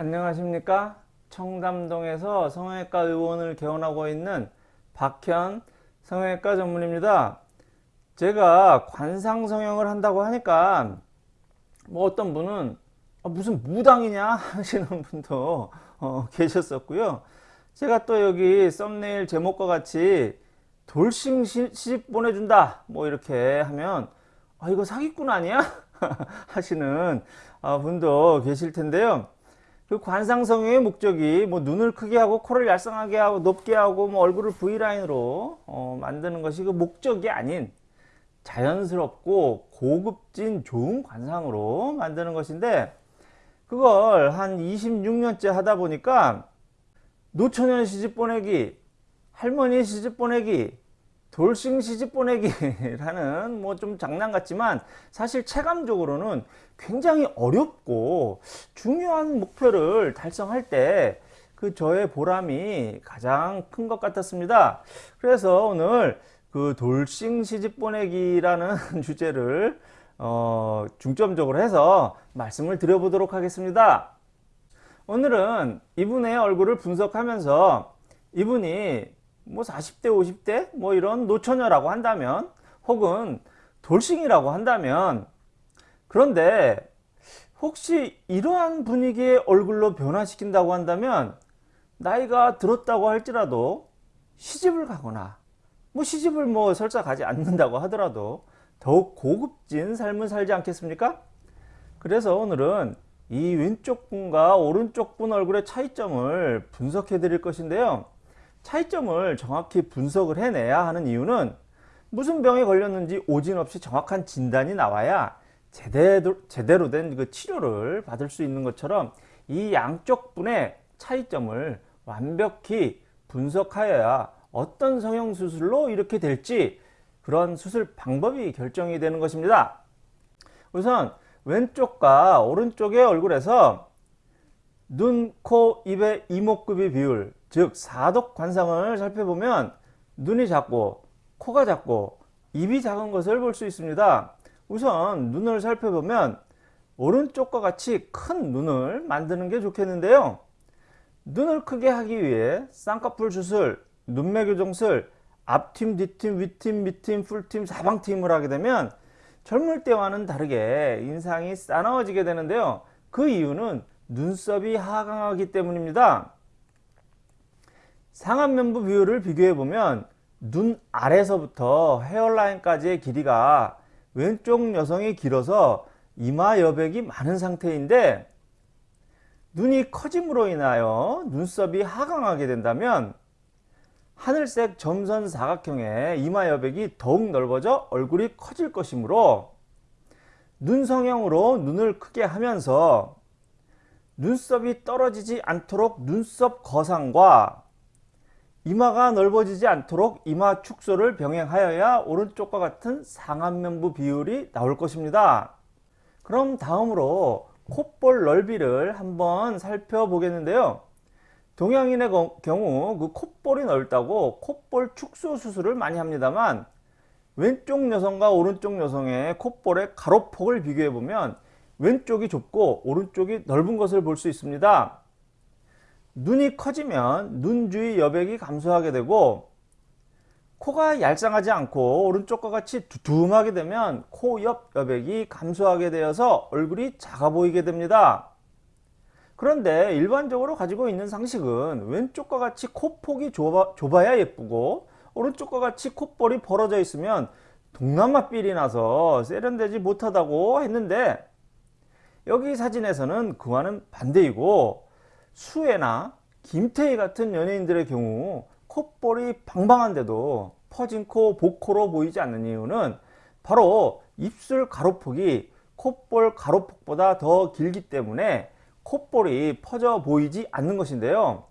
안녕하십니까? 청담동에서 성형외과 의원을 개원하고 있는 박현 성형외과 전문입니다. 제가 관상 성형을 한다고 하니까 뭐 어떤 분은 아, 무슨 무당이냐 하시는 분도 어, 계셨었고요. 제가 또 여기 썸네일 제목과 같이 돌싱 시집 보내준다 뭐 이렇게 하면 아 이거 사기꾼 아니야? 하시는 아, 분도 계실 텐데요 그 관상성형의 목적이 뭐 눈을 크게 하고 코를 얄쌍하게 하고 높게 하고 뭐 얼굴을 V라인으로 어, 만드는 것이 그 목적이 아닌 자연스럽고 고급진 좋은 관상으로 만드는 것인데 그걸 한 26년째 하다 보니까 노처녀 시집 보내기 할머니 시집 보내기 돌싱 시집 보내기라는 뭐 좀 장난 같지만 사실 체감적으로는 굉장히 어렵고 중요한 목표를 달성할 때 그 저의 보람이 가장 큰 것 같았습니다. 그래서 오늘 그 돌싱 시집 보내기라는 주제를 어 중점적으로 해서 말씀을 드려보도록 하겠습니다. 오늘은 이분의 얼굴을 분석하면서 이분이 뭐 40대 50대 뭐 이런 노처녀라고 한다면 혹은 돌싱이라고 한다면 그런데 혹시 이러한 분위기의 얼굴로 변화시킨다고 한다면 나이가 들었다고 할지라도 시집을 가거나 뭐 시집을 뭐 설사 가지 않는다고 하더라도 더욱 고급진 삶을 살지 않겠습니까? 그래서 오늘은 이 왼쪽 분과 오른쪽 분 얼굴의 차이점을 분석해 드릴 것인데요. 차이점을 정확히 분석을 해내야 하는 이유는 무슨 병에 걸렸는지 오진 없이 정확한 진단이 나와야 제대로, 제대로 된 그 치료를 받을 수 있는 것처럼 이 양쪽 분의 차이점을 완벽히 분석하여야 어떤 성형수술로 이렇게 될지 그런 수술 방법이 결정이 되는 것입니다. 우선 왼쪽과 오른쪽의 얼굴에서 눈, 코, 입의 이목구비 비율 즉 사독 관상을 살펴보면 눈이 작고 코가 작고 입이 작은 것을 볼 수 있습니다. 우선 눈을 살펴보면 오른쪽과 같이 큰 눈을 만드는 게 좋겠는데요. 눈을 크게 하기 위해 쌍꺼풀 주술, 눈매 교정술, 앞팀, 뒤팀, 윗팀, 밑팀, 풀팀, 사방팀을 하게 되면 젊을 때와는 다르게 인상이 싸나워지게 되는데요. 그 이유는 눈썹이 하강하기 때문입니다. 상안 면부 비율을 비교해 보면 눈 아래서부터 헤어라인까지의 길이가 왼쪽 여성이 길어서 이마 여백이 많은 상태인데 눈이 커짐으로 인하여 눈썹이 하강하게 된다면 하늘색 점선 사각형의 이마 여백이 더욱 넓어져 얼굴이 커질 것이므로 눈 성형으로 눈을 크게 하면서 눈썹이 떨어지지 않도록 눈썹 거상과 이마가 넓어지지 않도록 이마 축소를 병행하여야 오른쪽과 같은 상안면부 비율이 나올 것입니다. 그럼 다음으로 콧볼 넓이를 한번 살펴보겠는데요. 동양인의 경우 그 콧볼이 넓다고 콧볼 축소 수술을 많이 합니다만 왼쪽 여성과 오른쪽 여성의 콧볼의 가로폭을 비교해 보면 왼쪽이 좁고 오른쪽이 넓은 것을 볼 수 있습니다. 눈이 커지면 눈 주위 여백이 감소하게 되고 코가 얄쌍하지 않고 오른쪽과 같이 두툼하게 되면 코 옆 여백이 감소하게 되어서 얼굴이 작아 보이게 됩니다. 그런데 일반적으로 가지고 있는 상식은 왼쪽과 같이 코폭이 좁아, 좁아야 예쁘고 오른쪽과 같이 콧볼이 벌어져 있으면 동남아 삘이 나서 세련되지 못하다고 했는데 여기 사진에서는 그와는 반대이고 수혜나 김태희 같은 연예인들의 경우 콧볼이 방방한데도 퍼진 코, 복코로 보이지 않는 이유는 바로 입술 가로폭이 콧볼 가로폭보다 더 길기 때문에 콧볼이 퍼져 보이지 않는 것인데요.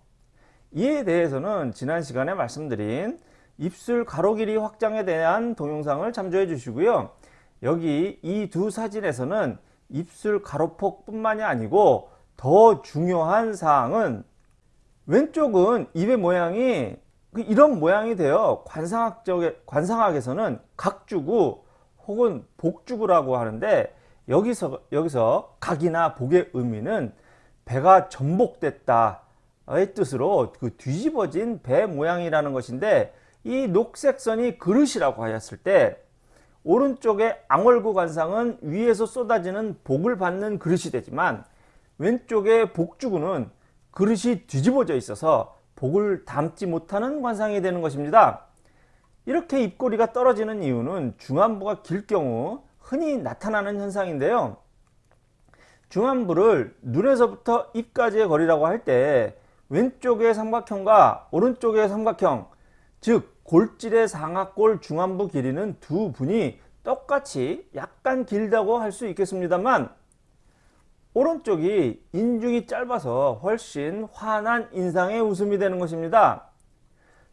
이에 대해서는 지난 시간에 말씀드린 입술 가로 길이 확장에 대한 동영상을 참조해 주시고요. 여기 이 두 사진에서는 입술 가로폭 뿐만이 아니고 더 중요한 사항은 왼쪽은 입의 모양이 그 이런 모양이 되어 관상학적 관상학에서는 각주구 혹은 복주구라고 하는데 여기서 여기서 각이나 복의 의미는 배가 전복됐다의 뜻으로 그 뒤집어진 배 모양이라는 것인데 이 녹색 선이 그릇이라고 하였을 때 오른쪽의 앙월구 관상은 위에서 쏟아지는 복을 받는 그릇이 되지만 왼쪽의 복주구는 그릇이 뒤집어져 있어서 복을 담지 못하는 관상이 되는 것입니다. 이렇게 입꼬리가 떨어지는 이유는 중안부가 길 경우 흔히 나타나는 현상인데요. 중안부를 눈에서부터 입까지의 거리라고 할 때 왼쪽의 삼각형과 오른쪽의 삼각형 즉 골질의 상하골 중안부 길이는 두 분이 똑같이 약간 길다고 할 수 있겠습니다만 오른쪽이 인중이 짧아서 훨씬 환한 인상의 웃음이 되는 것입니다.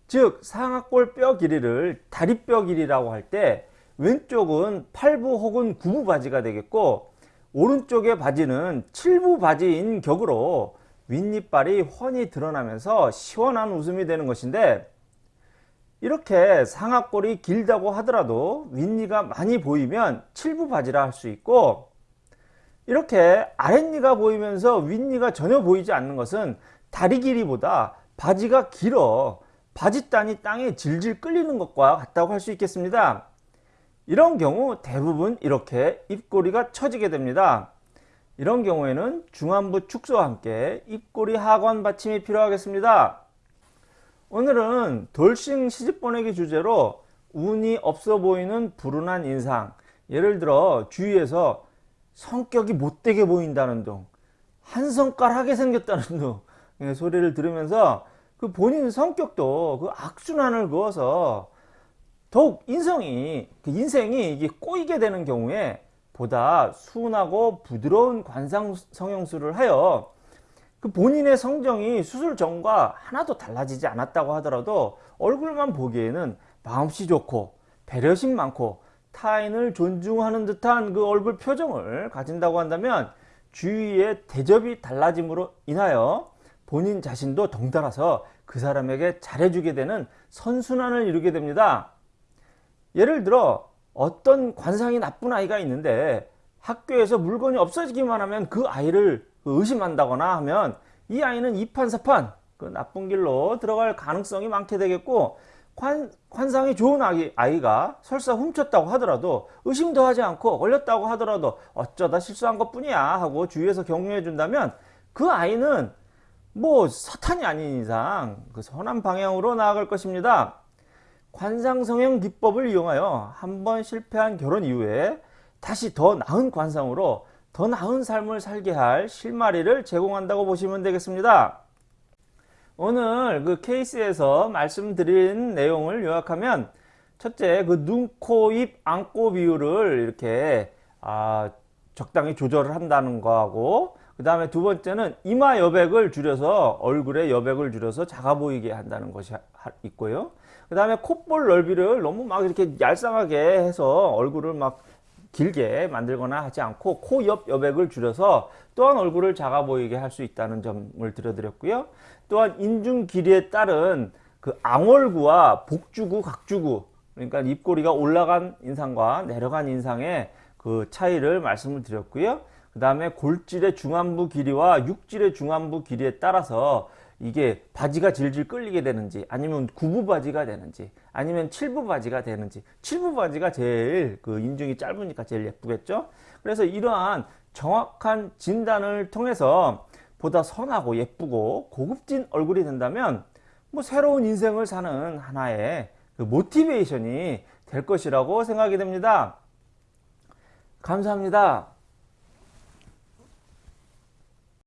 즉 상하골 뼈 길이를 다리뼈 길이라고 할 때 왼쪽은 8부 혹은 9부 바지가 되겠고 오른쪽의 바지는 7부 바지인 격으로 윗니빨이 훤히 드러나면서 시원한 웃음이 되는 것인데 이렇게 상하골이 길다고 하더라도 윗니가 많이 보이면 7부 바지라 할 수 있고 이렇게 아랫니가 보이면서 윗니가 전혀 보이지 않는 것은 다리 길이보다 바지가 길어 바지단이 땅에 질질 끌리는 것과 같다고 할 수 있겠습니다. 이런 경우 대부분 이렇게 입꼬리가 처지게 됩니다. 이런 경우에는 중안부 축소와 함께 입꼬리 하관 받침이 필요하겠습니다. 오늘은 돌싱 시집 보내기 주제로 운이 없어 보이는 불운한 인상 예를 들어 주위에서 성격이 못되게 보인다는 둥 한성깔하게 생겼다는 둥 예, 소리를 들으면서 그 본인 성격도 그 악순환을 그어서 더욱 인성이 그 인생이 이게 꼬이게 되는 경우에 보다 순하고 부드러운 관상 성형술을 하여 그 본인의 성정이 수술 전과 하나도 달라지지 않았다고 하더라도 얼굴만 보기에는 마음씨 좋고 배려심 많고 타인을 존중하는 듯한 그 얼굴 표정을 가진다고 한다면 주위의 대접이 달라짐으로 인하여 본인 자신도 덩달아서 그 사람에게 잘해주게 되는 선순환을 이루게 됩니다. 예를 들어 어떤 관상이 나쁜 아이가 있는데 학교에서 물건이 없어지기만 하면 그 아이를 의심한다거나 하면 이 아이는 이판사판 그 나쁜 길로 들어갈 가능성이 많게 되겠고 관, 관상이 좋은 아이, 아이가 설사 훔쳤다고 하더라도 의심도 하지 않고 걸렸다고 하더라도 어쩌다 실수한 것 뿐이야 하고 주위에서 격려해 준다면 그 아이는 뭐 사탄이 아닌 이상 그 선한 방향으로 나아갈 것입니다. 관상성형 기법을 이용하여 한 번 실패한 결혼 이후에 다시 더 나은 관상으로 더 나은 삶을 살게 할 실마리를 제공한다고 보시면 되겠습니다. 오늘 그 케이스에서 말씀드린 내용을 요약하면 첫째 그 눈, 코, 입, 안고 비율을 이렇게 아, 적당히 조절을 한다는 거하고 그 다음에 두 번째는 이마 여백을 줄여서 얼굴의 여백을 줄여서 작아 보이게 한다는 것이 있고요. 그 다음에 콧볼 넓이를 너무 막 이렇게 얄쌍하게 해서 얼굴을 막 길게 만들거나 하지 않고 코 옆 여백을 줄여서 또한 얼굴을 작아 보이게 할 수 있다는 점을 들어드렸고요. 또한 인중 길이에 따른 그 앙월구와 복주구, 각주구 그러니까 입꼬리가 올라간 인상과 내려간 인상의 그 차이를 말씀을 드렸고요. 그 다음에 골질의 중안부 길이와 육질의 중안부 길이에 따라서 이게 바지가 질질 끌리게 되는지 아니면 구부 바지가 되는지 아니면 칠부 바지가 되는지. 칠부 바지가 제일 그 인중이 짧으니까 제일 예쁘겠죠? 그래서 이러한 정확한 진단을 통해서 보다 선하고 예쁘고 고급진 얼굴이 된다면 뭐 새로운 인생을 사는 하나의 그 모티베이션이 될 것이라고 생각이 됩니다. 감사합니다